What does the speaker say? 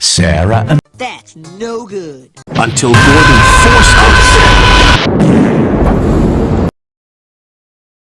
Sarah and That's no good. until Gordon forced